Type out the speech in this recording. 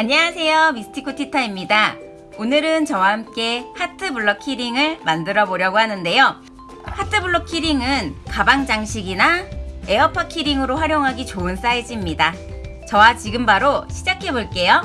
안녕하세요. 미스티코 티타입니다. 오늘은 저와 함께 하트 블럭 keyring을 만들어 보려고 하는데요. 하트 블럭 keyring은 가방 장식이나 에어팟 keyring으로 활용하기 좋은 사이즈입니다. 저와 지금 바로 시작해 볼게요.